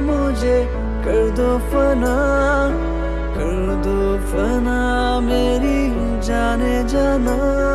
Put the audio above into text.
मुझे कर दो फना कर दो फना मेरी जाने जाना।